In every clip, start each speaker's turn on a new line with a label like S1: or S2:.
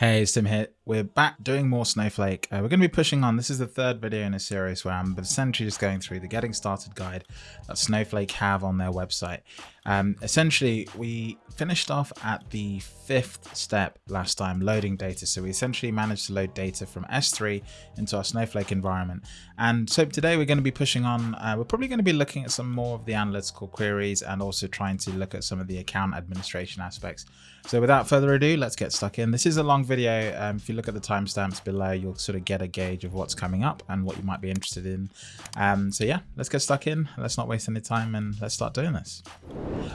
S1: Hey, it's Tim here. We're back doing more Snowflake. Uh, we're going to be pushing on. This is the third video in a series where I'm essentially just going through the getting started guide that Snowflake have on their website. Um, essentially, we finished off at the fifth step last time, loading data. So we essentially managed to load data from S3 into our Snowflake environment. And so today we're going to be pushing on. Uh, we're probably going to be looking at some more of the analytical queries and also trying to look at some of the account administration aspects. So without further ado, let's get stuck in. This is a long video. Um, if you look at the timestamps below, you'll sort of get a gauge of what's coming up and what you might be interested in. Um, so yeah, let's get stuck in. Let's not waste any time and let's start doing this.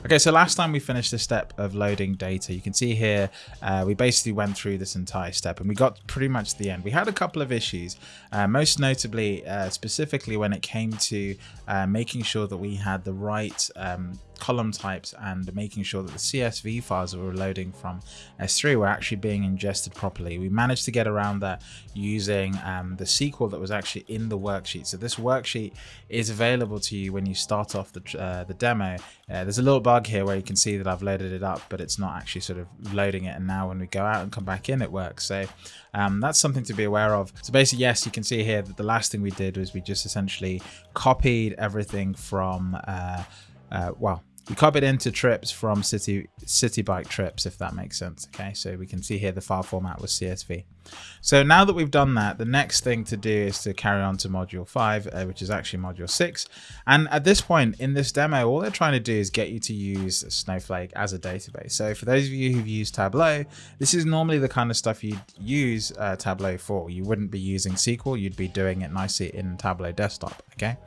S1: Okay, so last time we finished the step of loading data, you can see here, uh, we basically went through this entire step and we got pretty much to the end. We had a couple of issues, uh, most notably, uh, specifically when it came to uh, making sure that we had the right um, column types and making sure that the CSV files that we were loading from S3 were actually being ingested properly. We managed to get around that using um, the SQL that was actually in the worksheet. So this worksheet is available to you when you start off the, uh, the demo. Uh, there's a little bug here where you can see that I've loaded it up, but it's not actually sort of loading it. And now when we go out and come back in, it works. So um, that's something to be aware of. So basically, yes, you can see here that the last thing we did was we just essentially copied everything from uh, uh, well, we copied into trips from city city bike trips, if that makes sense. Okay, so we can see here the file format was CSV. So now that we've done that, the next thing to do is to carry on to module five, uh, which is actually module six. And at this point in this demo, all they're trying to do is get you to use Snowflake as a database. So for those of you who've used Tableau, this is normally the kind of stuff you'd use uh, Tableau for. You wouldn't be using SQL, you'd be doing it nicely in Tableau desktop, okay?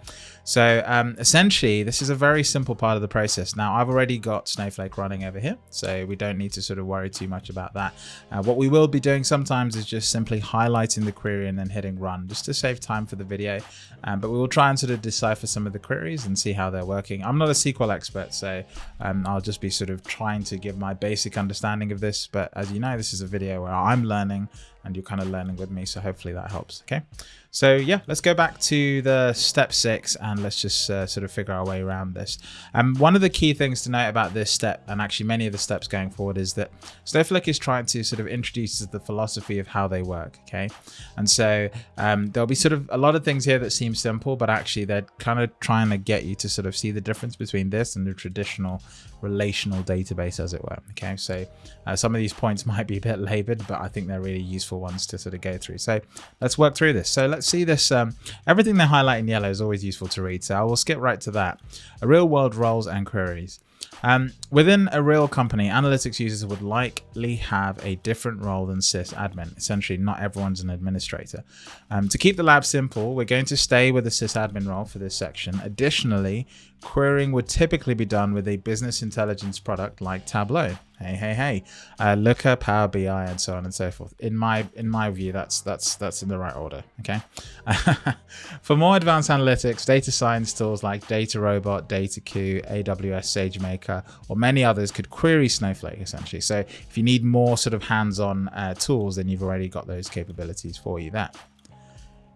S1: So um, essentially, this is a very simple part of the process. Now, I've already got Snowflake running over here, so we don't need to sort of worry too much about that. Uh, what we will be doing sometimes is just simply highlighting the query and then hitting run, just to save time for the video. Um, but we will try and sort of decipher some of the queries and see how they're working. I'm not a SQL expert, so um, I'll just be sort of trying to give my basic understanding of this. But as you know, this is a video where I'm learning and you're kind of learning with me. So hopefully that helps. Okay. So yeah, let's go back to the step six and let's just uh, sort of figure our way around this. Um, one of the key things to note about this step and actually many of the steps going forward is that Snowflake is trying to sort of introduce the philosophy of how they work. Okay. And so um, there'll be sort of a lot of things here that seem simple, but actually they're kind of trying to get you to sort of see the difference between this and the traditional relational database as it were. Okay. So uh, some of these points might be a bit labored, but I think they're really useful ones to sort of go through. So let's work through this. So let's see this. Um, everything they highlight in yellow is always useful to read. So I will skip right to that. A real world roles and queries. Um, within a real company, analytics users would likely have a different role than sysadmin. Essentially, not everyone's an administrator. Um, to keep the lab simple, we're going to stay with the sysadmin role for this section. Additionally, querying would typically be done with a business intelligence product like Tableau. Hey, hey, hey, uh, Looker, Power BI, and so on and so forth. In my in my view, that's that's that's in the right order. Okay. For more advanced analytics, data science tools like DataRobot, Dataiku, AWS SageMaker, or many others could query Snowflake essentially. So if you need more sort of hands-on uh, tools, then you've already got those capabilities for you there.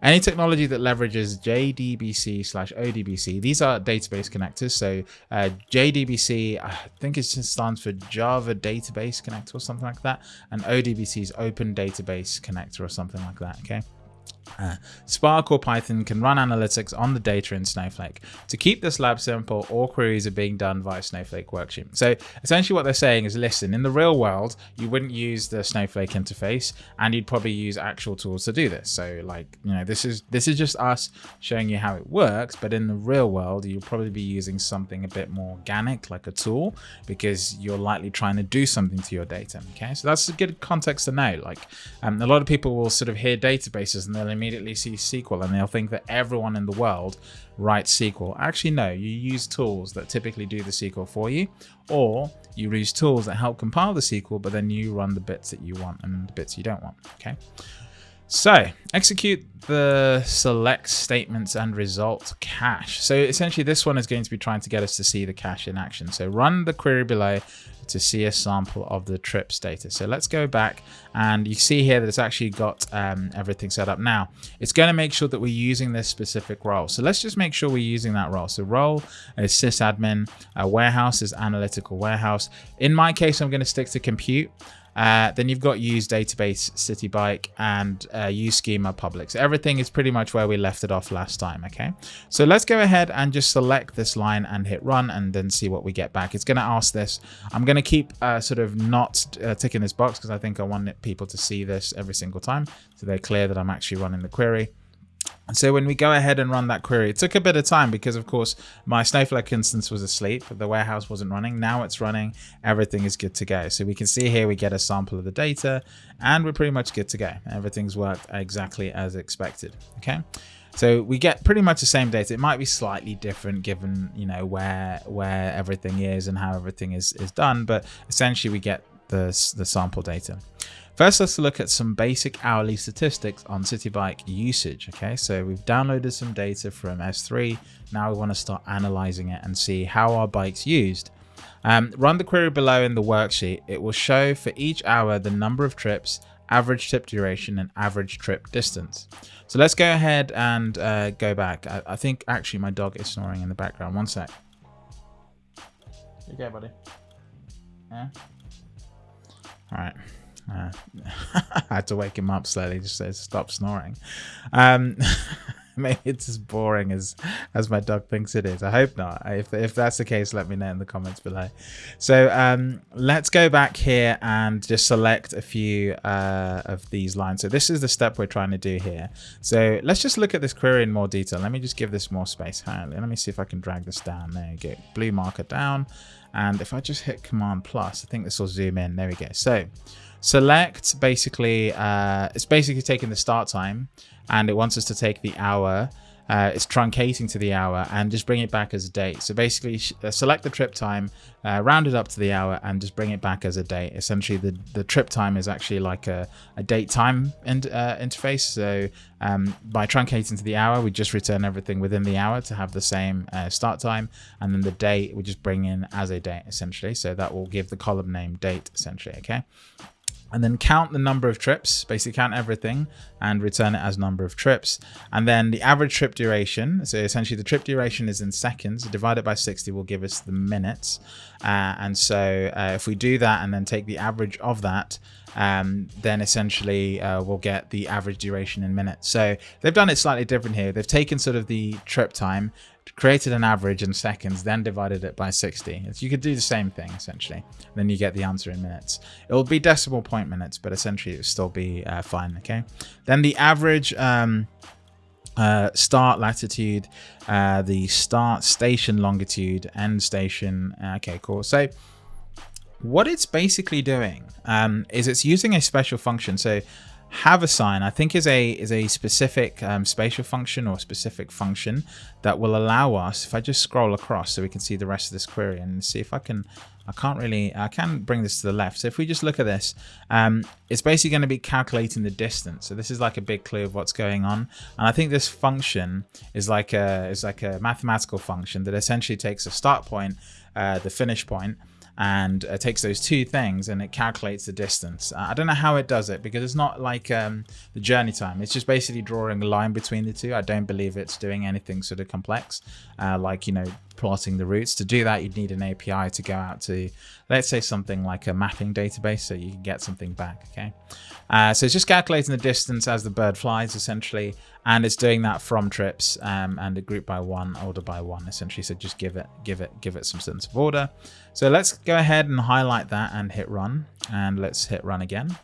S1: Any technology that leverages JDBC slash ODBC, these are database connectors. So uh, JDBC, I think it stands for Java Database Connector or something like that. And ODBC is Open Database Connector or something like that, okay? Uh, Spark or Python can run analytics on the data in Snowflake. To keep this lab simple, all queries are being done via Snowflake Worksheet. So essentially what they're saying is, listen, in the real world, you wouldn't use the Snowflake interface and you'd probably use actual tools to do this. So like, you know, this is this is just us showing you how it works, but in the real world, you'll probably be using something a bit more organic, like a tool, because you're likely trying to do something to your data. Okay, so that's a good context to know. Like um, a lot of people will sort of hear databases and they'll immediately see SQL and they'll think that everyone in the world writes SQL. Actually, no, you use tools that typically do the SQL for you, or you use tools that help compile the SQL, but then you run the bits that you want and the bits you don't want. Okay. So execute the select statements and result cache. So essentially this one is going to be trying to get us to see the cache in action. So run the query below to see a sample of the trips data. So let's go back and you see here that it's actually got um, everything set up. Now it's going to make sure that we're using this specific role. So let's just make sure we're using that role. So role is sysadmin, uh, warehouse is analytical warehouse. In my case, I'm going to stick to compute. Uh, then you've got use database city bike and uh, use schema public. So everything is pretty much where we left it off last time. Okay, so let's go ahead and just select this line and hit run and then see what we get back. It's going to ask this. I'm going to keep uh, sort of not uh, ticking this box because I think I want people to see this every single time. So they're clear that I'm actually running the query. And so when we go ahead and run that query, it took a bit of time because of course my Snowflake instance was asleep. The warehouse wasn't running. Now it's running. Everything is good to go. So we can see here we get a sample of the data and we're pretty much good to go. Everything's worked exactly as expected. Okay. So we get pretty much the same data. It might be slightly different given, you know, where where everything is and how everything is, is done. But essentially we get the, the sample data. First, let's look at some basic hourly statistics on Citybike usage. Okay, so we've downloaded some data from S3. Now we want to start analyzing it and see how our bike's used. Um, run the query below in the worksheet. It will show for each hour the number of trips, average trip duration, and average trip distance. So let's go ahead and uh, go back. I, I, think actually my dog is snoring in the background. One sec. You okay, buddy? Yeah? All right. Uh, I had to wake him up slowly just to stop snoring. Um, maybe it's as boring as as my dog thinks it is. I hope not. If, if that's the case, let me know in the comments below. So um, let's go back here and just select a few uh, of these lines. So this is the step we're trying to do here. So let's just look at this query in more detail. Let me just give this more space. Let me see if I can drag this down. There you go. Blue marker down. And if I just hit Command plus, I think this will zoom in. There we go. So select basically, uh, it's basically taking the start time and it wants us to take the hour uh, it's truncating to the hour and just bring it back as a date. So basically uh, select the trip time, uh, round it up to the hour and just bring it back as a date. Essentially the, the trip time is actually like a, a date time in, uh, interface. So um, by truncating to the hour, we just return everything within the hour to have the same uh, start time. And then the date we just bring in as a date essentially. So that will give the column name date essentially. Okay and then count the number of trips, basically count everything and return it as number of trips. And then the average trip duration, so essentially the trip duration is in seconds, divided by 60 will give us the minutes. Uh, and so uh, if we do that and then take the average of that, um, then essentially uh, we'll get the average duration in minutes. So they've done it slightly different here. They've taken sort of the trip time created an average in seconds, then divided it by 60. You could do the same thing, essentially. Then you get the answer in minutes. It will be decimal point minutes, but essentially it will still be uh, fine, okay? Then the average um, uh, start latitude, uh, the start station longitude, end station. Uh, okay, cool. So what it's basically doing um, is it's using a special function. So haversine i think is a is a specific um, spatial function or specific function that will allow us if i just scroll across so we can see the rest of this query and see if i can i can't really i can bring this to the left. So if we just look at this um, it's basically going to be calculating the distance. So this is like a big clue of what's going on. And i think this function is like a is like a mathematical function that essentially takes a start point uh, the finish point and uh, takes those two things and it calculates the distance. I don't know how it does it because it's not like um, the journey time. It's just basically drawing a line between the two. I don't believe it's doing anything sort of complex, uh, like, you know, plotting the routes. To do that, you'd need an API to go out to, let's say something like a mapping database so you can get something back, okay? Uh, so it's just calculating the distance as the bird flies, essentially, and it's doing that from trips um, and a group by one, order by one, essentially. So just give it, give it, give it some sense of order. So let's go ahead and highlight that and hit run, and let's hit run again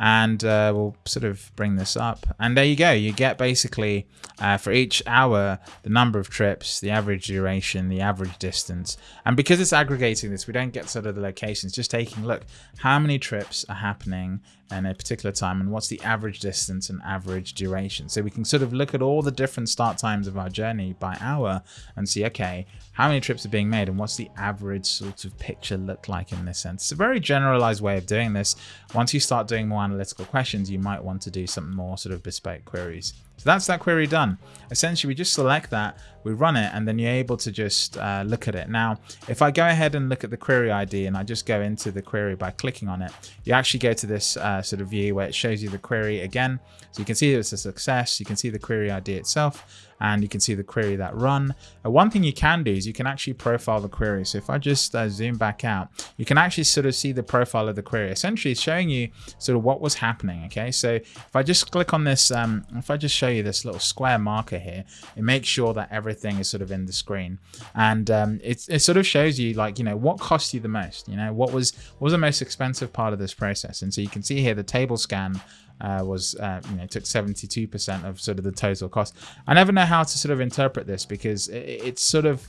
S1: and uh, we'll sort of bring this up. And there you go. You get basically uh, for each hour the number of trips the average duration the average distance. And because it's aggregating this we don't get sort of the locations. Just taking look how many trips are happening in a particular time and what's the average distance and average duration? So we can sort of look at all the different start times of our journey by hour and see okay how many trips are being made and what's the average sort of picture look like in this sense? It's a very generalized way of doing this. Once you start doing more analytical questions, you might want to do some more sort of bespoke queries So that's that query done. Essentially, we just select that, we run it, and then you're able to just uh, look at it. Now, if I go ahead and look at the query ID and I just go into the query by clicking on it, you actually go to this uh, sort of view where it shows you the query again. So you can see it's a success. You can see the query ID itself and you can see the query that run. Uh, one thing you can do is you can actually profile the query. So if I just uh, zoom back out, you can actually sort of see the profile of the query. Essentially, it's showing you sort of what was happening. Okay, so if I just click on this, um, if I just show you this little square marker here, it makes sure that everything is sort of in the screen, and um, it, it sort of shows you like you know what cost you the most. You know what was what was the most expensive part of this process, and so you can see here the table scan uh, was uh, you know took 72% of sort of the total cost. I never know how to sort of interpret this because it, it's sort of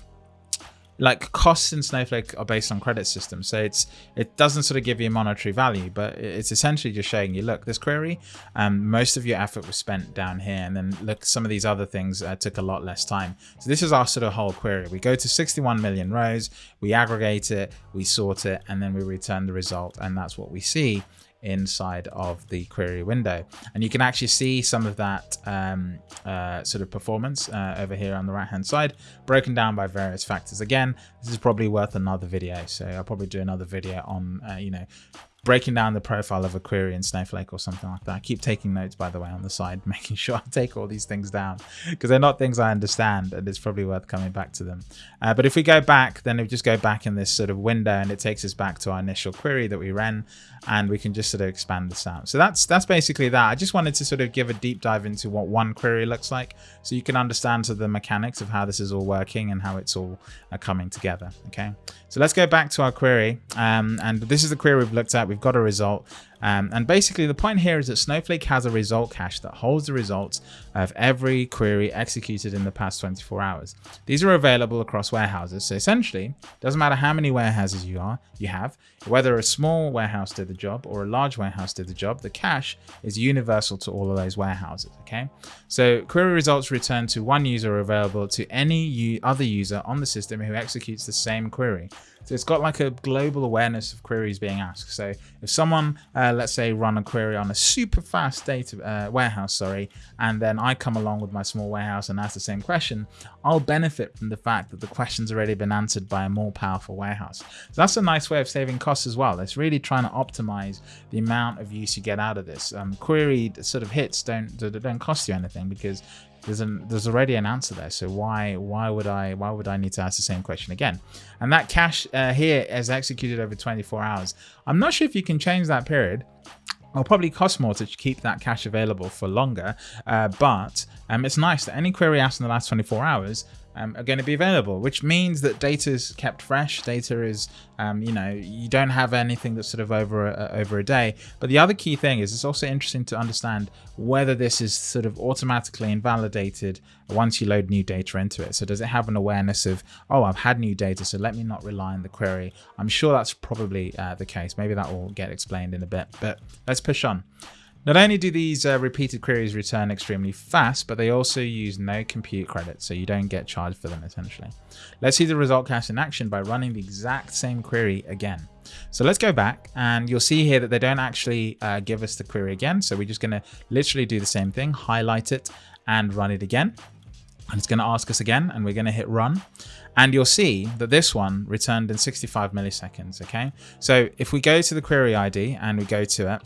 S1: like costs in Snowflake are based on credit systems, so it's it doesn't sort of give you monetary value, but it's essentially just showing you, look, this query, um, most of your effort was spent down here, and then look, some of these other things uh, took a lot less time. So this is our sort of whole query. We go to 61 million rows, we aggregate it, we sort it, and then we return the result, and that's what we see inside of the query window. And you can actually see some of that um, uh, sort of performance uh, over here on the right hand side, broken down by various factors. Again, this is probably worth another video. So I'll probably do another video on, uh, you know, breaking down the profile of a query in Snowflake or something like that. I keep taking notes, by the way, on the side, making sure I take all these things down because they're not things I understand and it's probably worth coming back to them. Uh, but if we go back, then we just go back in this sort of window and it takes us back to our initial query that we ran and we can just sort of expand this out. So that's that's basically that. I just wanted to sort of give a deep dive into what one query looks like so you can understand sort of the mechanics of how this is all working and how it's all uh, coming together. Okay, so let's go back to our query um, and this is the query we've looked at. We've got a result. Um, and basically the point here is that Snowflake has a result cache that holds the results of every query executed in the past 24 hours. These are available across warehouses. So essentially, doesn't matter how many warehouses you are, you have, whether a small warehouse did the job or a large warehouse did the job, the cache is universal to all of those warehouses. Okay. So query results return to one user available to any other user on the system who executes the same query. So it's got like a global awareness of queries being asked. So if someone, uh, let's say, run a query on a super fast data uh, warehouse, sorry, and then I come along with my small warehouse and ask the same question, I'll benefit from the fact that the question's already been answered by a more powerful warehouse. So that's a nice way of saving costs as well. It's really trying to optimize the amount of use you get out of this. Um, query sort of hits don't don't cost you anything because there's an there's already an answer there. So why why would i why would i need to ask the same question again? And that cache uh, here is executed over 24 hours. I'm not sure if you can change that period. It'll probably cost more to keep that cache available for longer, uh, but um, it's nice that any query asked in the last 24 hours um, are going to be available, which means that data is kept fresh. Data is, um, you know, you don't have anything that's sort of over a, over a day. But the other key thing is it's also interesting to understand whether this is sort of automatically invalidated once you load new data into it. So does it have an awareness of, oh, I've had new data, so let me not rely on the query. I'm sure that's probably uh, the case. Maybe that will get explained in a bit, but let's push on. Not only do these uh, repeated queries return extremely fast, but they also use no compute credit, so you don't get charged for them essentially. Let's see the result cache in action by running the exact same query again. So let's go back and you'll see here that they don't actually uh, give us the query again. So we're just going to literally do the same thing, highlight it and run it again. And it's going to ask us again and we're going to hit run. And you'll see that this one returned in 65 milliseconds. Okay. So if we go to the query ID and we go to it,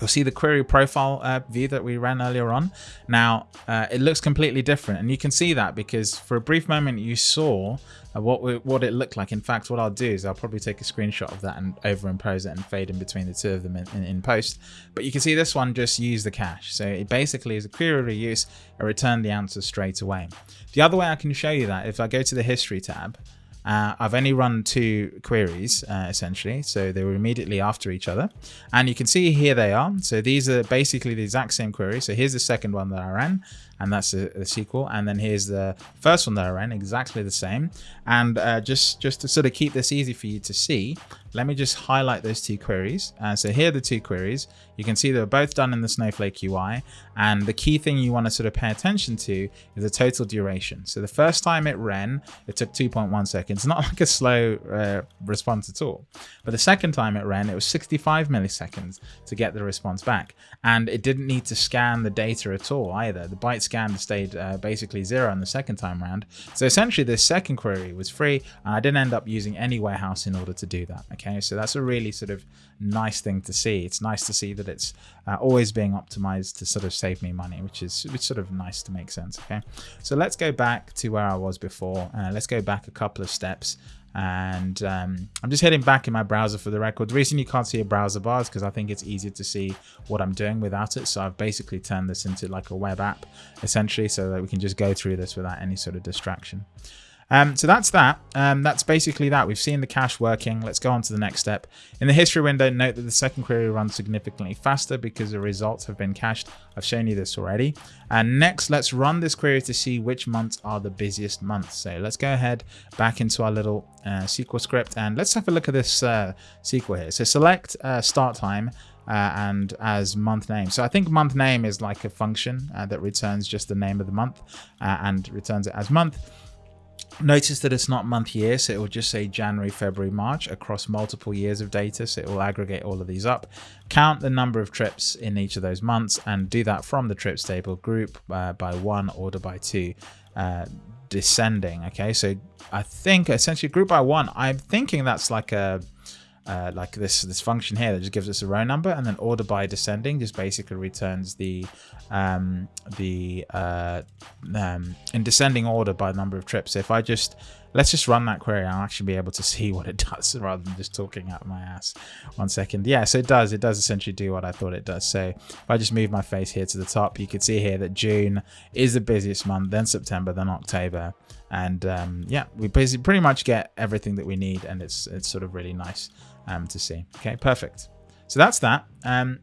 S1: You'll see the query profile uh, view that we ran earlier on. Now, uh, it looks completely different. And you can see that because for a brief moment you saw uh, what we, what it looked like. In fact, what I'll do is I'll probably take a screenshot of that and overimpose it and fade in between the two of them in, in, in post. But you can see this one just used the cache. So it basically is a query reuse, it returned the answer straight away. The other way I can show you that, if I go to the history tab, uh, I've only run two queries uh, essentially, so they were immediately after each other. And you can see here they are. So these are basically the exact same query. So here's the second one that I ran, and that's the, the sequel. And then here's the first one that I ran, exactly the same. And uh, just, just to sort of keep this easy for you to see, let me just highlight those two queries. Uh, so here are the two queries. You can see they're both done in the Snowflake UI. And the key thing you want to sort of pay attention to is the total duration. So the first time it ran, it took 2.1 seconds, not like a slow uh, response at all. But the second time it ran, it was 65 milliseconds to get the response back. And it didn't need to scan the data at all either. The byte scan stayed uh, basically zero in the second time round. So essentially this second query was free and I didn't end up using any warehouse in order to do that. Okay, so that's a really sort of nice thing to see. It's nice to see that it's uh, always being optimized to sort of save me money, which is which sort of nice to make sense. Okay, so let's go back to where I was before. Uh, let's go back a couple of steps and um, I'm just heading back in my browser for the record. The reason you can't see a browser bar is because I think it's easier to see what I'm doing without it. So I've basically turned this into like a web app essentially so that we can just go through this without any sort of distraction. Um, so that's that. Um, that's basically that. We've seen the cache working. Let's go on to the next step. In the history window, note that the second query runs significantly faster because the results have been cached. I've shown you this already. And next, let's run this query to see which months are the busiest months. So let's go ahead back into our little uh, SQL script and let's have a look at this uh, SQL here. So select uh, start time uh, and as month name. So I think month name is like a function uh, that returns just the name of the month uh, and returns it as month. Notice that it's not month year, so it will just say January, February, March across multiple years of data. So it will aggregate all of these up, count the number of trips in each of those months, and do that from the trips table, group uh, by one, order by two, uh, descending. Okay, so I think essentially group by one, I'm thinking that's like a uh, like this this function here that just gives us a row number and then order by descending just basically returns the um, the uh, um, in descending order by number of trips. So if I just let's just run that query, I'll actually be able to see what it does rather than just talking out my ass. One second. Yeah, so it does. It does essentially do what I thought it does. So if I just move my face here to the top, you can see here that June is the busiest month, then September, then October. And um, yeah, we basically pretty much get everything that we need and it's it's sort of really nice um, to see. Okay, perfect. So that's that. Um,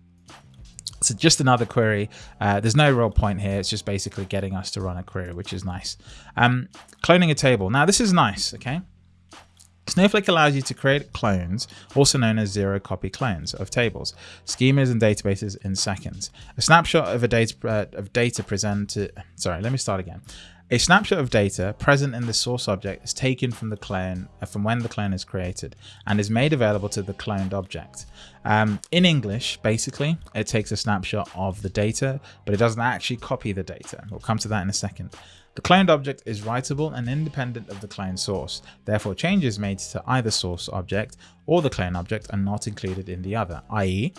S1: so just another query. Uh, there's no real point here. It's just basically getting us to run a query, which is nice. Um, cloning a table. Now this is nice, okay? Snowflake allows you to create clones, also known as zero copy clones of tables, schemas and databases in seconds. A snapshot of a data uh, of data presented. Sorry, let me start again. A snapshot of data present in the source object is taken from the clone uh, from when the clone is created and is made available to the cloned object. Um, in English, basically, it takes a snapshot of the data, but it doesn't actually copy the data. We'll come to that in a second. The cloned object is writable and independent of the clone source. Therefore, changes made to either source object or the clone object are not included in the other, i.e.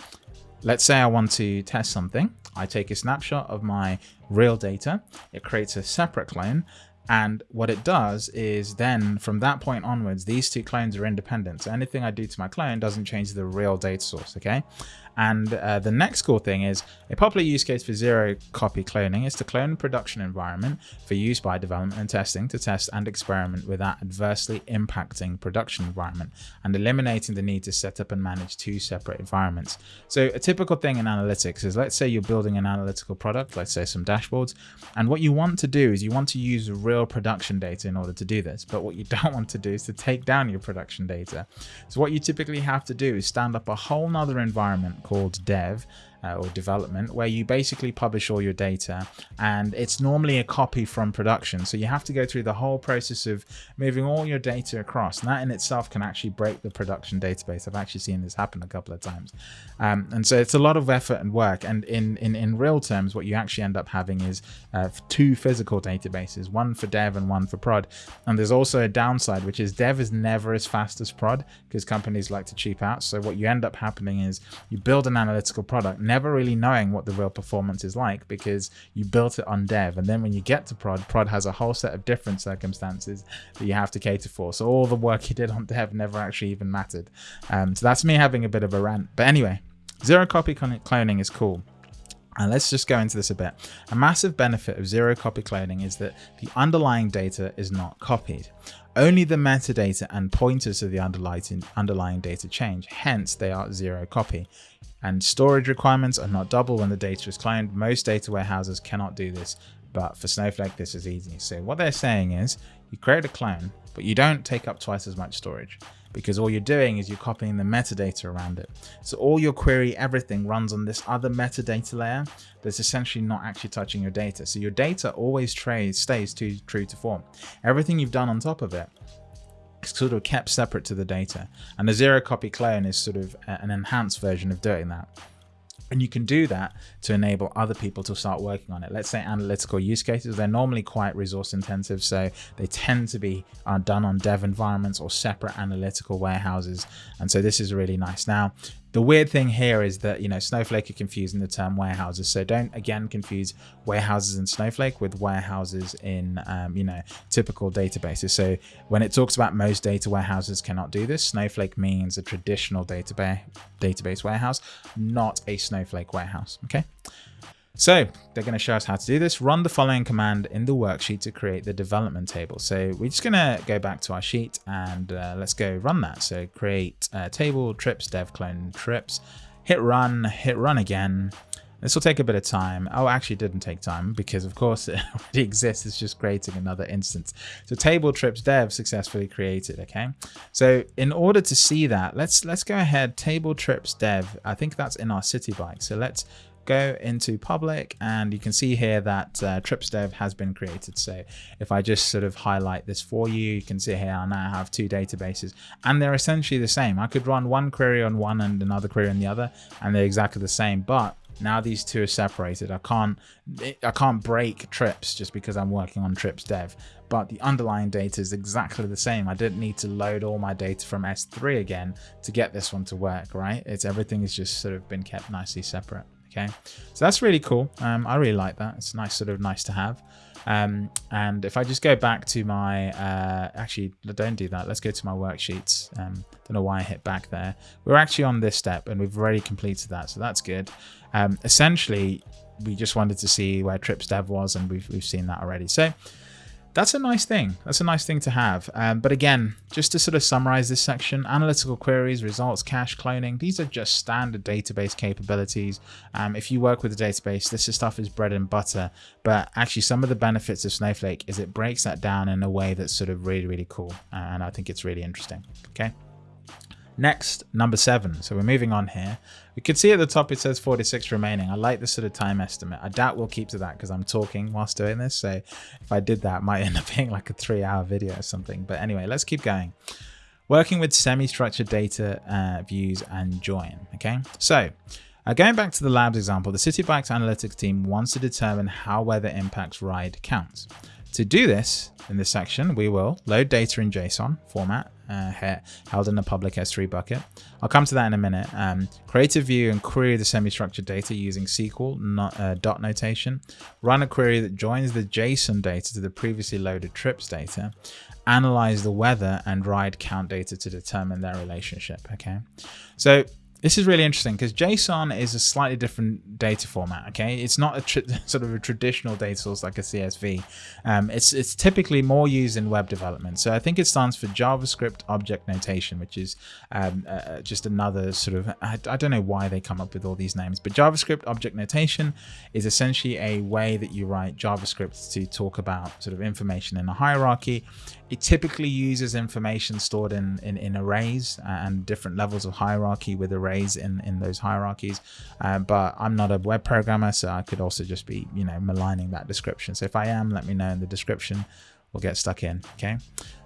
S1: Let's say I want to test something. I take a snapshot of my real data. It creates a separate clone. And what it does is then from that point onwards, these two clones are independent. So anything I do to my clone doesn't change the real data source. Okay. And uh, the next cool thing is a popular use case for zero copy cloning is to clone a production environment for use by development and testing to test and experiment without adversely impacting production environment and eliminating the need to set up and manage two separate environments. So a typical thing in analytics is let's say you're building an analytical product, let's say some dashboards, and what you want to do is you want to use real production data in order to do this. But what you don't want to do is to take down your production data. So what you typically have to do is stand up a whole nother environment called dev uh, or development where you basically publish all your data and it's normally a copy from production. So you have to go through the whole process of moving all your data across and that in itself can actually break the production database. I've actually seen this happen a couple of times. Um, and so it's a lot of effort and work and in in, in real terms what you actually end up having is uh, two physical databases one for dev and one for prod. And there's also a downside which is dev is never as fast as prod because companies like to cheap out. So what you end up happening is you build an analytical product never really knowing what the real performance is like because you built it on dev. And then when you get to prod, prod has a whole set of different circumstances that you have to cater for. So all the work you did on dev never actually even mattered. Um, so that's me having a bit of a rant. But anyway, zero copy cloning is cool. And let's just go into this a bit. A massive benefit of zero copy cloning is that the underlying data is not copied. Only the metadata and pointers to the underlying, underlying data change, hence they are zero copy and storage requirements are not double when the data is cloned. Most data warehouses cannot do this but for Snowflake, this is easy. So what they're saying is you create a clone, but you don't take up twice as much storage because all you're doing is you're copying the metadata around it. So all your query, everything runs on this other metadata layer that's essentially not actually touching your data. So your data always stays too true to form. Everything you've done on top of it is sort of kept separate to the data. And the zero copy clone is sort of an enhanced version of doing that. And you can do that to enable other people to start working on it. Let's say analytical use cases, they're normally quite resource intensive. So they tend to be uh, done on dev environments or separate analytical warehouses. And so this is really nice. Now, the weird thing here is that, you know, Snowflake are confusing the term warehouses. So don't, again, confuse warehouses in Snowflake with warehouses in, um, you know, typical databases. So when it talks about most data warehouses cannot do this, Snowflake means a traditional database, database warehouse, not a Snowflake warehouse, okay? So they're going to show us how to do this. Run the following command in the worksheet to create the development table. So we're just going to go back to our sheet and uh, let's go run that. So create uh, table trips dev clone trips, hit run, hit run again. This will take a bit of time. Oh, actually it didn't take time because of course it already exists. It's just creating another instance. So table trips dev successfully created. Okay. So in order to see that, let's let's go ahead. Table trips dev. I think that's in our city bike. So let's go into public and you can see here that uh, has been created. So if I just sort of highlight this for you, you can see here I now have two databases and they're essentially the same. I could run one query on one and another query on the other and they're exactly the same, but now these two are separated. I can't I can't break trips just because I'm working on trips dev, but the underlying data is exactly the same. I didn't need to load all my data from S3 again to get this one to work, right? It's everything has just sort of been kept nicely separate. Okay, so that's really cool. Um, I really like that. It's nice, sort of nice to have. Um, and if I just go back to my, uh, actually, don't do that. Let's go to my worksheets. Um, don't know why I hit back there. We're actually on this step and we've already completed that. So that's good. Um, essentially, we just wanted to see where trips dev was and we've, we've seen that already. So that's a nice thing. That's a nice thing to have. Um, but again, just to sort of summarize this section, analytical queries, results, cache, cloning, these are just standard database capabilities. Um, if you work with a database, this stuff is bread and butter. But actually some of the benefits of Snowflake is it breaks that down in a way that's sort of really, really cool. And I think it's really interesting. Okay. Next, number seven. So we're moving on here. We can see at the top it says 46 remaining. I like this sort of time estimate. I doubt we'll keep to that because I'm talking whilst doing this. So if I did that, might end up being like a three hour video or something. But anyway, let's keep going. Working with semi-structured data uh, views and join. Okay, so uh, going back to the labs example, the City Bikes analytics team wants to determine how weather impacts ride counts. To do this, in this section, we will load data in JSON format uh, held in a public S3 bucket. I'll come to that in a minute. Um, create a view and query the semi-structured data using SQL not, uh, dot notation. Run a query that joins the JSON data to the previously loaded trips data. Analyze the weather and ride count data to determine their relationship. Okay, so this is really interesting because JSON is a slightly different data format. Okay, it's not a sort of a traditional data source like a CSV. Um, it's it's typically more used in web development. So I think it stands for JavaScript Object Notation, which is um, uh, uh, just another sort of I, I, don't know why they come up with all these names, but JavaScript Object Notation is essentially a way that you write JavaScript to talk about sort of information in a hierarchy. It typically uses information stored in, in, in arrays and different levels of hierarchy with arrays in, in those hierarchies. Uh, but I'm not a web programmer, so I could also just be, you know, maligning that description. So if I am, let me know in the description. We'll get stuck in, okay?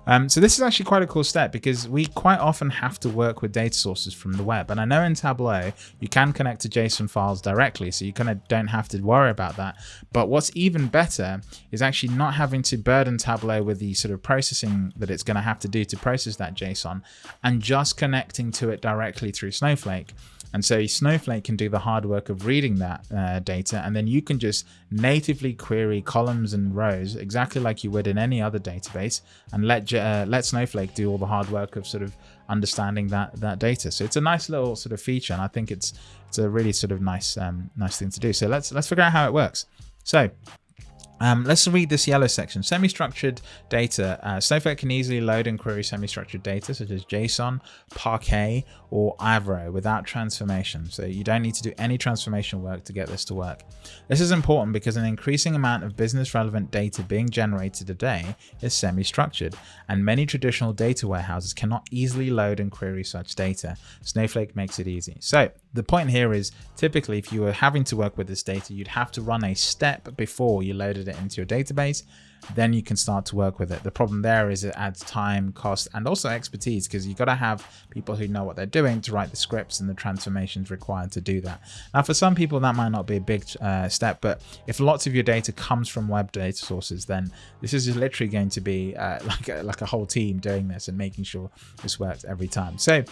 S1: Um, so this is actually quite a cool step because we quite often have to work with data sources from the web. And I know in Tableau, you can connect to JSON files directly, so you kind of don't have to worry about that. But what's even better is actually not having to burden Tableau with the sort of processing that it's going to have to do to process that JSON and just connecting to it directly through Snowflake. And so Snowflake can do the hard work of reading that uh, data, and then you can just natively query columns and rows exactly like you would in any other database, and let uh, let Snowflake do all the hard work of sort of understanding that that data. So it's a nice little sort of feature, and I think it's it's a really sort of nice um, nice thing to do. So let's let's figure out how it works. So Um, let's read this yellow section. Semi-structured data. Uh, Snowflake can easily load and query semi-structured data such as JSON, Parquet, or Avro without transformation. So you don't need to do any transformation work to get this to work. This is important because an increasing amount of business relevant data being generated today is semi-structured, and many traditional data warehouses cannot easily load and query such data. Snowflake makes it easy. So the point here is typically if you were having to work with this data, you'd have to run a step before you loaded it into your database, then you can start to work with it. The problem there is it adds time, cost, and also expertise because you've got to have people who know what they're doing to write the scripts and the transformations required to do that. Now, for some people, that might not be a big uh, step, but if lots of your data comes from web data sources, then this is literally going to be uh, like, a, like a whole team doing this and making sure this works every time. So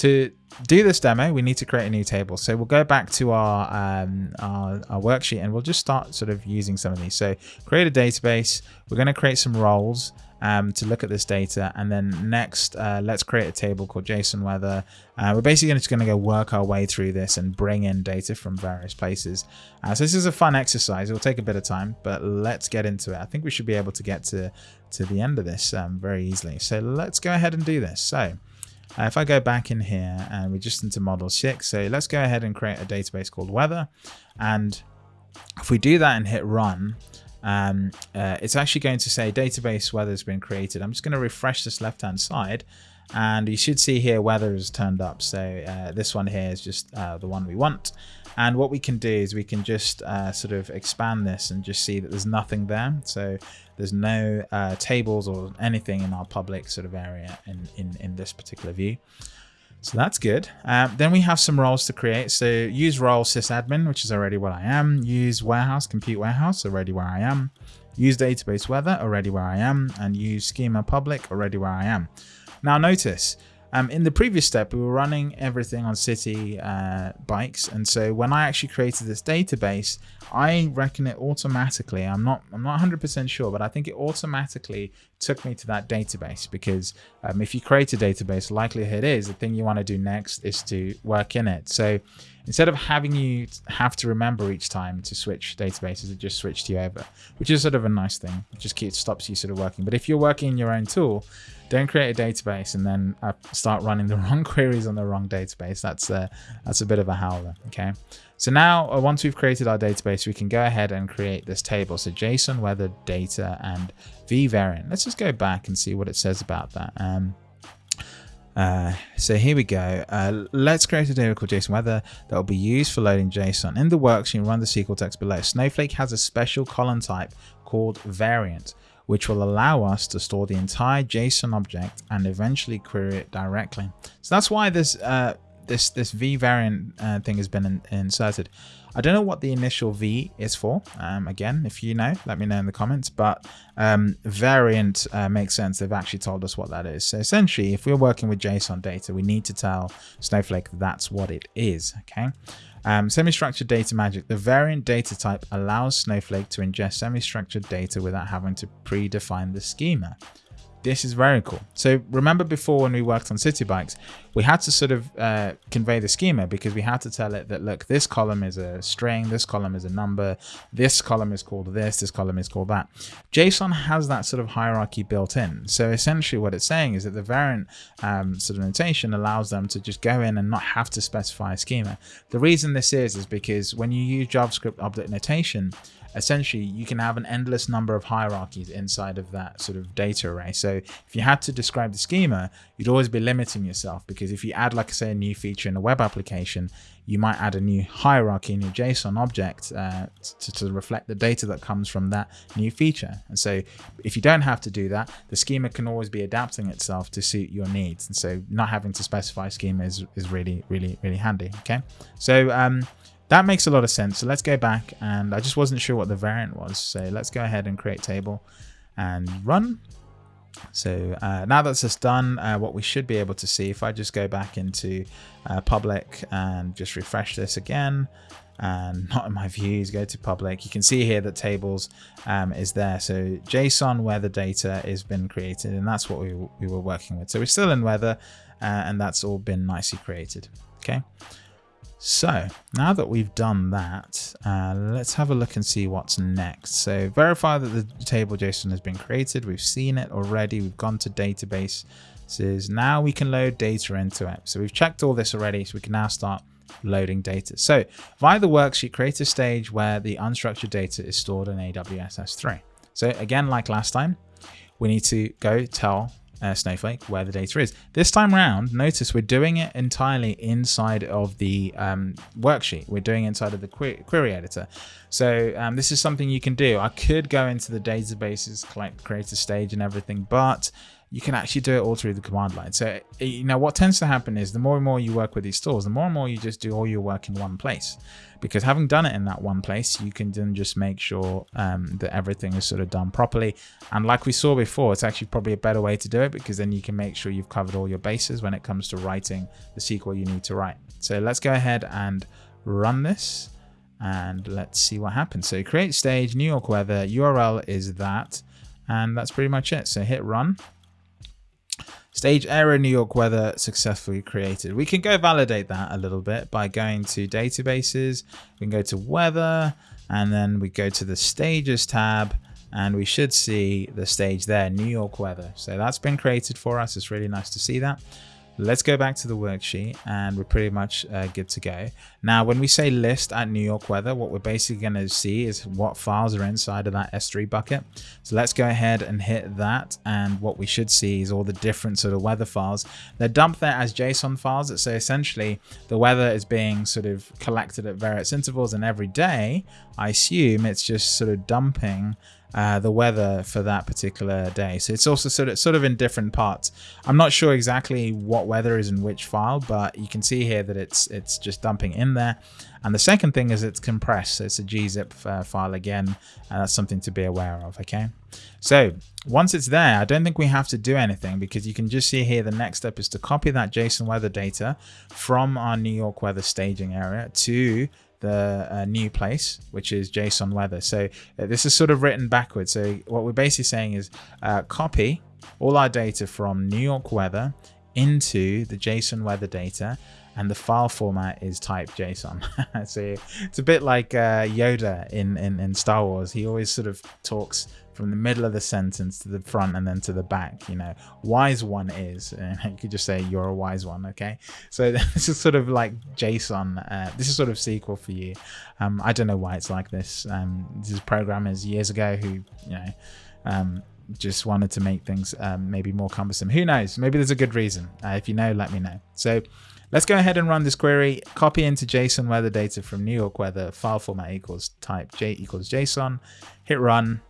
S1: to do this demo, we need to create a new table. So we'll go back to our, um, our, our, worksheet and we'll just start sort of using some of these. So create a database. We're going to create some roles um, to look at this data. And then next, uh, let's create a table called JSON weather. Uh, we're basically just going to go work our way through this and bring in data from various places. Uh, so this is a fun exercise. It will take a bit of time, but let's get into it. I think we should be able to get to, to the end of this um, very easily. So let's go ahead and do this. So uh, if I go back in here and we're just into model six, so let's go ahead and create a database called weather. And if we do that and hit run, um, uh, it's actually going to say database weather has been created. I'm just going to refresh this left hand side and you should see here weather is turned up. So uh, this one here is just uh, the one we want. And what we can do is we can just uh, sort of expand this and just see that there's nothing there. So there's no uh, tables or anything in our public sort of area in, in, in this particular view. So that's good. Um, then we have some roles to create. So use role sysadmin, which is already what I am. Use warehouse, compute warehouse, already where I am. Use database weather, already where I am. And use schema public, already where I am. Now notice, um, in the previous step, we were running everything on city uh, bikes, and so when I actually created this database, I reckon it automatically. I'm not. I'm not 100% sure, but I think it automatically took me to that database because um, if you create a database, likelihood is the thing you want to do next is to work in it. So instead of having you have to remember each time to switch databases, it just switched you over, which is sort of a nice thing. It just keeps, stops you sort of working. But if you're working in your own tool, don't create a database and then uh, start running the wrong queries on the wrong database. That's a, that's a bit of a howler, okay? So now, uh, once we've created our database, we can go ahead and create this table. So JSON, weather, data, and V variant. Let's just go back and see what it says about that. Um, uh, so here we go. Uh, let's create a table called JSON weather that will be used for loading JSON. In the works, you can run the SQL text below. Snowflake has a special column type called variant which will allow us to store the entire JSON object and eventually query it directly. So that's why this uh, this this v variant uh, thing has been in, inserted. I don't know what the initial v is for. Um, again, if you know, let me know in the comments. But um, variant uh, makes sense. They've actually told us what that is. So essentially, if we're working with JSON data, we need to tell Snowflake that's what it is. Okay. Um, semi-structured data magic. The variant data type allows Snowflake to ingest semi-structured data without having to predefine the schema. This is very cool. So remember before when we worked on city bikes, we had to sort of uh, convey the schema because we had to tell it that, look, this column is a string, this column is a number, this column is called this, this column is called that. JSON has that sort of hierarchy built in. So essentially what it's saying is that the variant um, sort of notation allows them to just go in and not have to specify a schema. The reason this is, is because when you use JavaScript object notation, essentially you can have an endless number of hierarchies inside of that sort of data array. So if you had to describe the schema, you'd always be limiting yourself because if you add, like I say, a new feature in a web application, you might add a new hierarchy in your JSON object uh, to, to reflect the data that comes from that new feature. And so if you don't have to do that, the schema can always be adapting itself to suit your needs. And so not having to specify schema is, is really, really, really handy. Okay. So, um, that makes a lot of sense. So let's go back and I just wasn't sure what the variant was. So let's go ahead and create table and run. So uh, now that's just done, uh, what we should be able to see, if I just go back into uh, public and just refresh this again, and not in my views, go to public, you can see here that tables um, is there. So JSON weather data has been created and that's what we, we were working with. So we're still in weather uh, and that's all been nicely created. Okay. So now that we've done that, uh, let's have a look and see what's next. So verify that the table JSON has been created. We've seen it already. We've gone to database. Says now we can load data into it. So we've checked all this already. So we can now start loading data. So via the worksheet, create a stage where the unstructured data is stored in AWS S3. So again, like last time, we need to go tell uh, Snowflake where the data is. This time around, notice we're doing it entirely inside of the um, worksheet. We're doing inside of the query, query editor. So um, this is something you can do. I could go into the databases, create a stage and everything, but you can actually do it all through the command line. So, you know, what tends to happen is the more and more you work with these tools, the more and more you just do all your work in one place. Because having done it in that one place, you can then just make sure um, that everything is sort of done properly. And like we saw before, it's actually probably a better way to do it because then you can make sure you've covered all your bases when it comes to writing the SQL you need to write. So let's go ahead and run this and let's see what happens. So create stage, New York weather, URL is that, and that's pretty much it. So hit run Stage error New York weather successfully created. We can go validate that a little bit by going to databases. We can go to weather and then we go to the stages tab and we should see the stage there, New York weather. So that's been created for us. It's really nice to see that. Let's go back to the worksheet and we're pretty much uh, good to go. Now, when we say list at New York weather, what we're basically going to see is what files are inside of that S3 bucket. So let's go ahead and hit that. And what we should see is all the different sort of weather files. They're dumped there as JSON files. So essentially the weather is being sort of collected at various intervals and every day, I assume it's just sort of dumping uh, the weather for that particular day. So it's also sort of sort of in different parts. I'm not sure exactly what weather is in which file, but you can see here that it's it's just dumping in there. And the second thing is it's compressed. So it's a gzip uh, file again. And that's something to be aware of. Okay. So once it's there, I don't think we have to do anything because you can just see here the next step is to copy that JSON weather data from our New York weather staging area to the uh, new place, which is JSON weather. So uh, this is sort of written backwards. So what we're basically saying is uh, copy all our data from New York weather into the JSON weather data and the file format is type JSON. so it's a bit like uh, Yoda in, in, in Star Wars. He always sort of talks from the middle of the sentence to the front and then to the back you know. Wise one is and you could just say you're a wise one okay? So this is sort of like json uh, this is sort of sql for you. Um, i don't know why it's like this. Um, this is programmers years ago who you know um, just wanted to make things um, maybe more cumbersome. Who knows? Maybe there's a good reason. Uh, if you know let me know. So Let's go ahead and run this query, copy into JSON weather data from New York weather, file format equals type J equals JSON, hit run,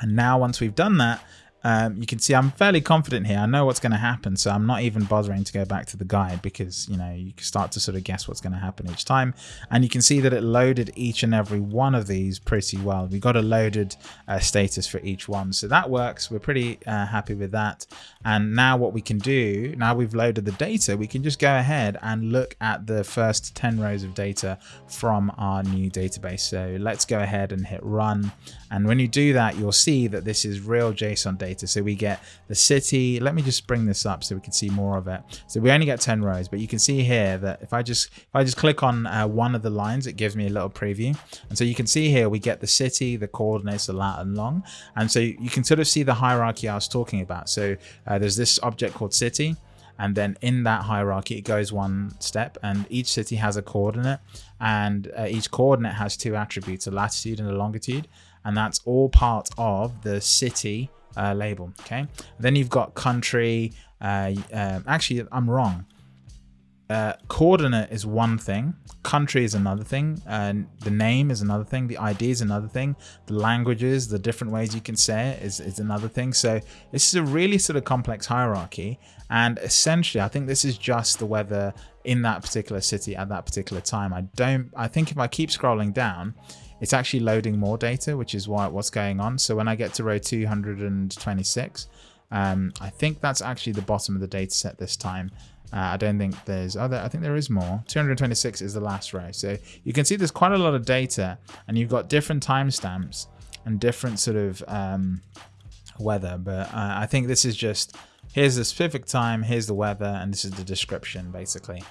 S1: and now once we've done that, um, you can see I'm fairly confident here. I know what's going to happen, so I'm not even bothering to go back to the guide because, you know, you can start to sort of guess what's going to happen each time. And you can see that it loaded each and every one of these pretty well. We got a loaded uh, status for each one. So that works. We're pretty uh, happy with that. And now what we can do, now we've loaded the data, we can just go ahead and look at the first 10 rows of data from our new database. So let's go ahead and hit run. And when you do that, you'll see that this is real JSON data. So we get the city. Let me just bring this up so we can see more of it. So we only get 10 rows, but you can see here that if I just if I just click on uh, one of the lines, it gives me a little preview. And so you can see here we get the city, the coordinates, the lat and long. And so you can sort of see the hierarchy I was talking about. So uh, there's this object called city and then in that hierarchy it goes one step and each city has a coordinate and uh, each coordinate has two attributes a latitude and a longitude and that's all part of the city uh, label. Okay. Then you've got country. Uh, uh, actually, I'm wrong. Uh, coordinate is one thing, country is another thing, and the name is another thing, the ID is another thing, the languages, the different ways you can say it is, is another thing. So this is a really sort of complex hierarchy. And essentially, I think this is just the weather in that particular city at that particular time. I don't, I think if I keep scrolling down, it's actually loading more data, which is why what's going on. So when I get to row 226, um, I think that's actually the bottom of the data set this time. Uh, I don't think there's other, I think there is more. 226 is the last row. So you can see there's quite a lot of data and you've got different timestamps and different sort of um, weather. But uh, I think this is just, here's the specific time, here's the weather, and this is the description basically.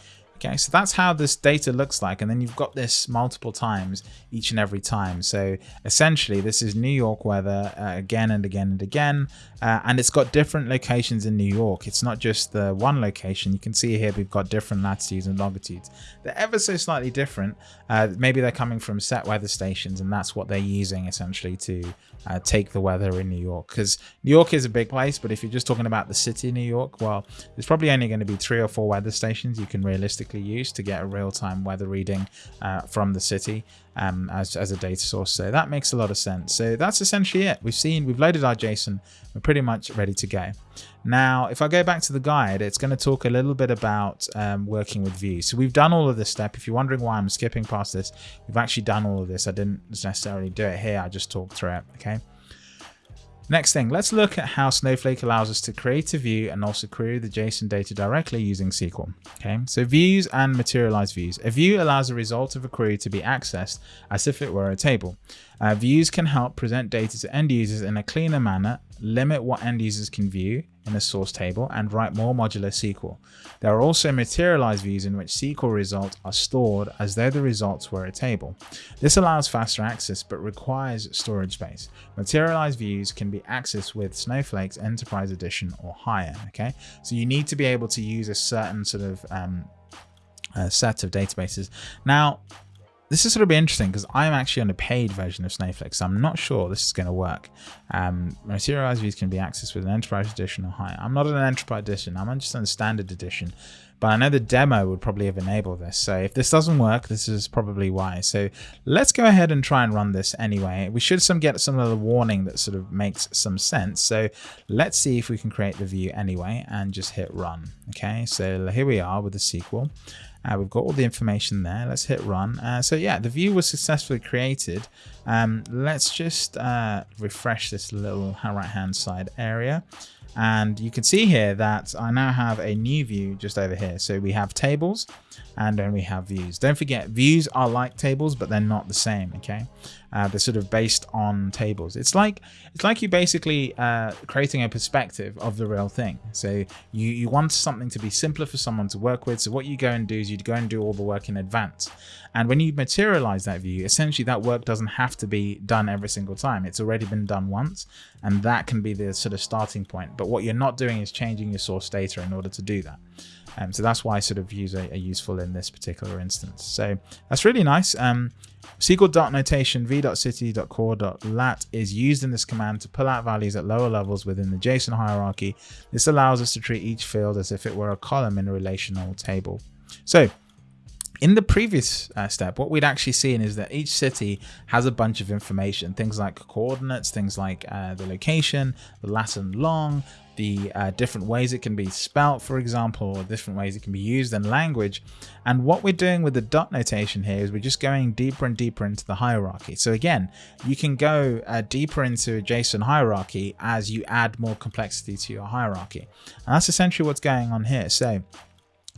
S1: Okay, so that's how this data looks like. And then you've got this multiple times each and every time. So essentially, this is New York weather uh, again and again and again. Uh, and it's got different locations in New York. It's not just the one location. You can see here we've got different latitudes and longitudes. They're ever so slightly different. Uh, maybe they're coming from set weather stations and that's what they're using essentially to uh, take the weather in New York. Because New York is a big place, but if you're just talking about the city of New York, well, there's probably only going to be three or four weather stations you can realistically use to get a real-time weather reading uh, from the city um, as, as a data source. So that makes a lot of sense. So that's essentially it. We've seen, we've loaded our JSON. We're pretty much ready to go. Now, if I go back to the guide, it's going to talk a little bit about um, working with views. So we've done all of this step. If you're wondering why I'm skipping past this, we've actually done all of this. I didn't necessarily do it here. I just talked through it. Okay. Next thing, let's look at how Snowflake allows us to create a view and also query the JSON data directly using SQL. Okay, so views and materialized views. A view allows the result of a query to be accessed as if it were a table. Uh, views can help present data to end users in a cleaner manner, limit what end users can view in a source table, and write more modular SQL. There are also materialized views in which SQL results are stored as though the results were a table. This allows faster access but requires storage space. Materialized views can be accessed with Snowflake's Enterprise Edition or higher. Okay, so you need to be able to use a certain sort of um, uh, set of databases. Now, this is sort of be interesting because I'm actually on a paid version of Snowflake, so I'm not sure this is going to work. Um, materialized views can be accessed with an enterprise edition or higher. I'm not on an enterprise edition, I'm just on a standard edition, but I know the demo would probably have enabled this. So if this doesn't work, this is probably why. So let's go ahead and try and run this anyway. We should some get some of the warning that sort of makes some sense. So let's see if we can create the view anyway and just hit run. Okay, so here we are with the SQL. Uh, we've got all the information there. Let's hit run. Uh, so yeah, the view was successfully created. Um, let's just uh, refresh this little right hand side area. And you can see here that I now have a new view just over here. So we have tables and then we have views. Don't forget, views are like tables, but they're not the same, okay? Uh, they're sort of based on tables. It's like it's like you basically uh, creating a perspective of the real thing. So you, you want something to be simpler for someone to work with. So what you go and do is you go and do all the work in advance. And when you materialize that view, essentially that work doesn't have to be done every single time. It's already been done once, and that can be the sort of starting point. But what you're not doing is changing your source data in order to do that. Um, so that's why sort of views are, are, useful in this particular instance. So that's really nice. Um, SQL.notation v.city.core.lat is used in this command to pull out values at lower levels within the JSON hierarchy. This allows us to treat each field as if it were a column in a relational table. So in the previous uh, step, what we'd actually seen is that each city has a bunch of information, things like coordinates, things like uh, the location, the lat and long, the uh, different ways it can be spelt, for example, or different ways it can be used in language. And what we're doing with the dot notation here is we're just going deeper and deeper into the hierarchy. So again, you can go uh, deeper into a JSON hierarchy as you add more complexity to your hierarchy. And that's essentially what's going on here. So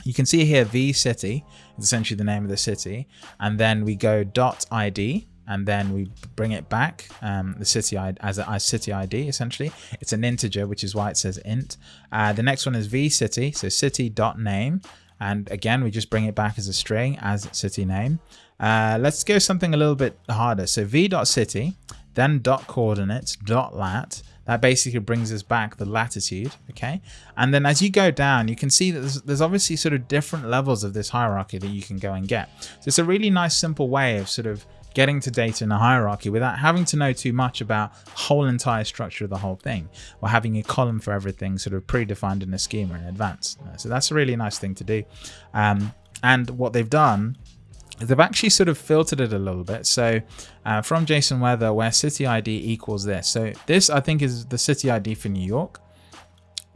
S1: you can see here v city is essentially the name of the city and then we go dot id and then we bring it back um, the city ID as a city ID essentially. It's an integer which is why it says int. Uh, the next one is v city so city dot name and again we just bring it back as a string as city name. Uh, let's go something a little bit harder. So v dot city then dot coordinates dot lat. That basically brings us back the latitude okay? And then as you go down you can see that there's, there's, obviously sort of different levels of this hierarchy that you can go and get. So it's a really nice simple way of sort of getting to data in a hierarchy without having to know too much about whole entire structure of the whole thing or having a column for everything sort of predefined in a schema in advance. So that's a really nice thing to do. Um, and what they've done is they've actually sort of filtered it a little bit. So uh, from JSON Weather, where city ID equals this. So this, I think, is the city ID for New York.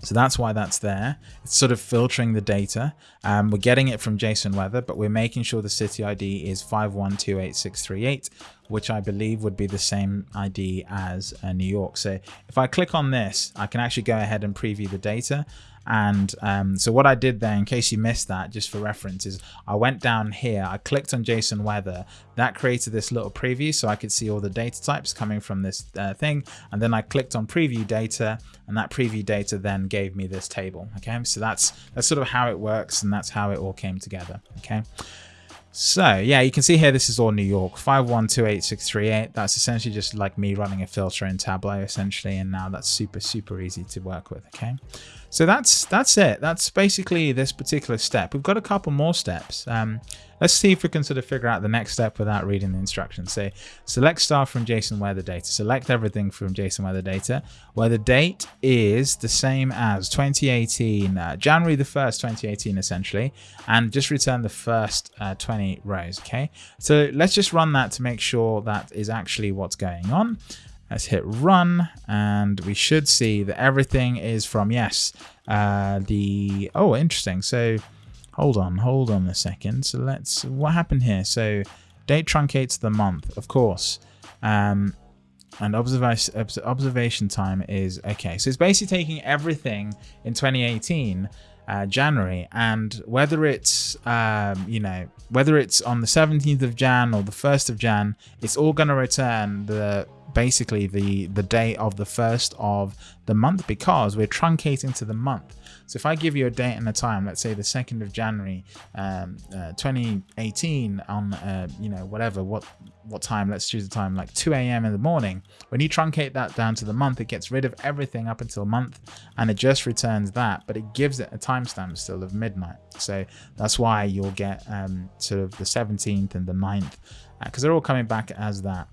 S1: So that's why that's there. It's sort of filtering the data. Um, we're getting it from JSON Weather, but we're making sure the city ID is 5128638, which I believe would be the same ID as uh, New York. So if I click on this, I can actually go ahead and preview the data. And um, so what I did there, in case you missed that, just for reference, is I went down here, I clicked on JSON weather, that created this little preview so I could see all the data types coming from this uh, thing. And then I clicked on preview data and that preview data then gave me this table. Okay, so that's that's sort of how it works and that's how it all came together. Okay. So yeah, you can see here, this is all New York, 5128638. That's essentially just like me running a filter in Tableau essentially. And now that's super, super easy to work with. Okay. So that's that's it. That's basically this particular step. We've got a couple more steps. Um, let's see if we can sort of figure out the next step without reading the instructions. Say select star from JSON weather data. Select everything from JSON weather data where the date is the same as 2018, uh, January the 1st, 2018 essentially, and just return the first uh, 20 rows. Okay, so let's just run that to make sure that is actually what's going on. Let's hit run and we should see that everything is from, yes, uh, the, oh, interesting. So hold on, hold on a second. So let's, what happened here? So date truncates the month, of course. Um, and observation observation time is okay. So it's basically taking everything in 2018 uh, January. And whether it's um, you know whether it's on the 17th of Jan or the 1st of Jan it's all going to return the basically the the day of the first of the month because we're truncating to the month so if i give you a date and a time let's say the 2nd of january um, uh, 2018 on uh, you know whatever what what time let's choose the time like 2 a.m in the morning when you truncate that down to the month it gets rid of everything up until month and it just returns that but it gives it a timestamp still of midnight. So that's why you'll get um, sort of the 17th and the 9th because uh, they're all coming back as that.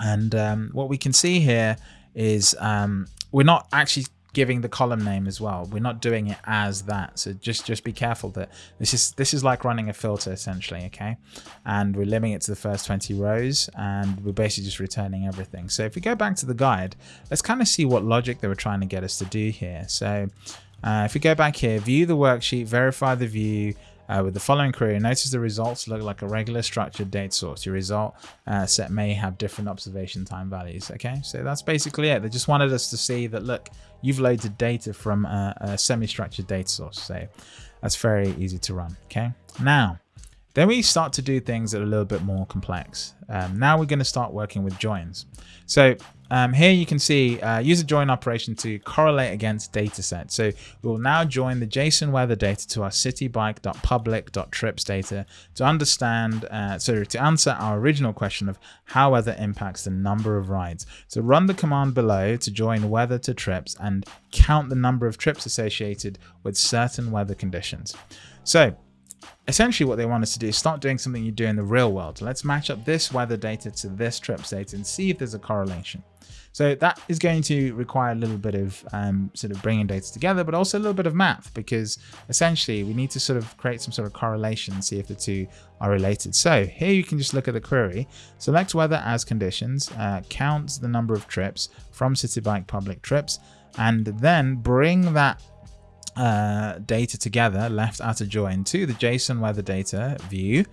S1: And um, what we can see here is um, we're not actually giving the column name as well. We're not doing it as that. So just just be careful that this is this is like running a filter essentially, okay? And we're limiting it to the first 20 rows and we're basically just returning everything. So if we go back to the guide, let's kind of see what logic they were trying to get us to do here. So uh, if we go back here, view the worksheet, verify the view, uh, with the following query, notice the results look like a regular structured data source. Your result uh, set may have different observation time values. Okay, so that's basically it. They just wanted us to see that, look, you've loaded data from a, a semi-structured data source. So that's very easy to run. Okay, now then we start to do things that are a little bit more complex. Um, now we're going to start working with joins. So um, here you can see uh, use a join operation to correlate against dataset. So we will now join the JSON weather data to our citibike.public.trips data to understand, uh, so to answer our original question of how weather impacts the number of rides. So run the command below to join weather to trips and count the number of trips associated with certain weather conditions. So essentially what they want us to do is start doing something you do in the real world. Let's match up this weather data to this trips data and see if there's a correlation. So that is going to require a little bit of um, sort of bringing data together, but also a little bit of math because essentially we need to sort of create some sort of correlation and see if the two are related. So here you can just look at the query, select weather as conditions, uh, count the number of trips from Citibike public trips, and then bring that uh, data together, left outer join to the JSON weather data view.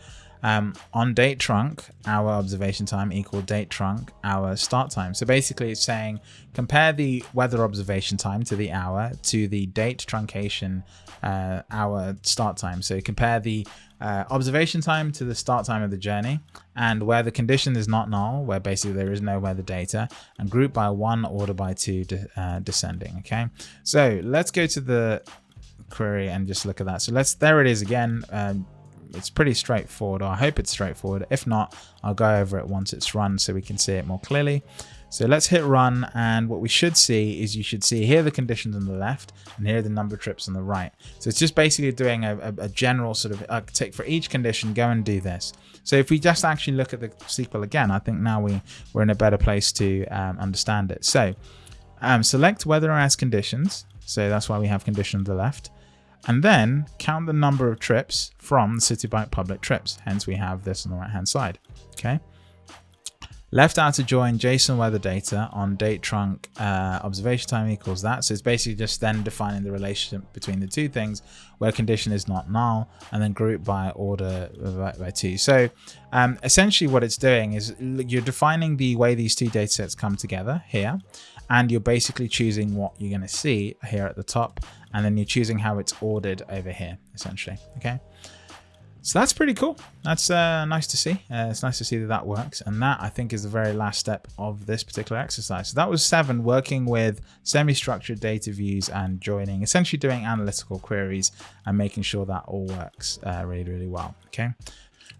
S1: Um, on date trunk, our observation time equal date trunk, our start time. So basically it's saying compare the weather observation time to the hour to the date truncation uh, hour start time. So compare the uh, observation time to the start time of the journey and where the condition is not null, where basically there is no weather data and group by one, order by two, de uh, descending. Okay, so let's go to the query and just look at that. So let's, there it is again. Um, it's pretty straightforward, or I hope it's straightforward. If not, I'll go over it once it's run so we can see it more clearly. So let's hit run and what we should see is you should see here the conditions on the left and here the number of trips on the right. So it's just basically doing a, a, a general sort of uh, take for each condition, go and do this. So if we just actually look at the SQL again, I think now we, we're in a better place to um, understand it. So um, select weather or as conditions. So that's why we have condition on the left and then count the number of trips from the Citibike public trips. Hence we have this on the right hand side. Okay. Left outer join JSON weather data on date trunk uh, observation time equals that. So it's basically just then defining the relationship between the two things where condition is not null and then group by order by, by two. So um, essentially what it's doing is you're defining the way these two data sets come together here and you're basically choosing what you're going to see here at the top and then you're choosing how it's ordered over here essentially okay so that's pretty cool. That's uh, nice to see. Uh, it's nice to see that that works. And that, I think, is the very last step of this particular exercise. So that was seven, working with semi-structured data views and joining, essentially doing analytical queries and making sure that all works uh, really, really well. Okay.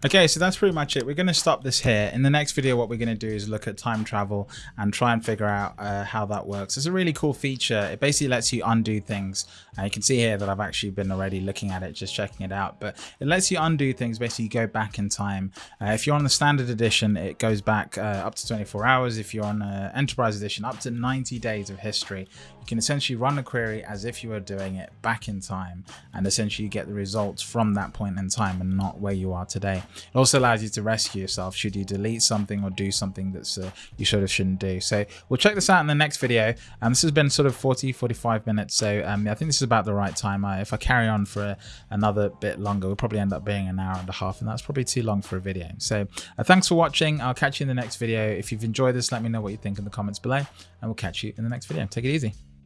S1: Okay, so that's pretty much it. We're going to stop this here. In the next video, what we're going to do is look at time travel and try and figure out uh, how that works. It's a really cool feature. It basically lets you undo things. Uh, you can see here that I've actually been already looking at it, just checking it out. But it lets you undo things, basically go back in time. Uh, if you're on the standard edition, it goes back uh, up to 24 hours. If you're on uh, enterprise edition, up to 90 days of history. You can essentially run a query as if you were doing it back in time and essentially get the results from that point in time and not where you are today. It also allows you to rescue yourself should you delete something or do something that's uh, you sort of shouldn't do. So we'll check this out in the next video. Um, this has been sort of 40, 45 minutes. So um, I think this is about the right time. Uh, if I carry on for a, another bit longer, we'll probably end up being an hour and a half and that's probably too long for a video. So uh, thanks for watching. I'll catch you in the next video. If you've enjoyed this, let me know what you think in the comments below and we'll catch you in the next video. Take it easy.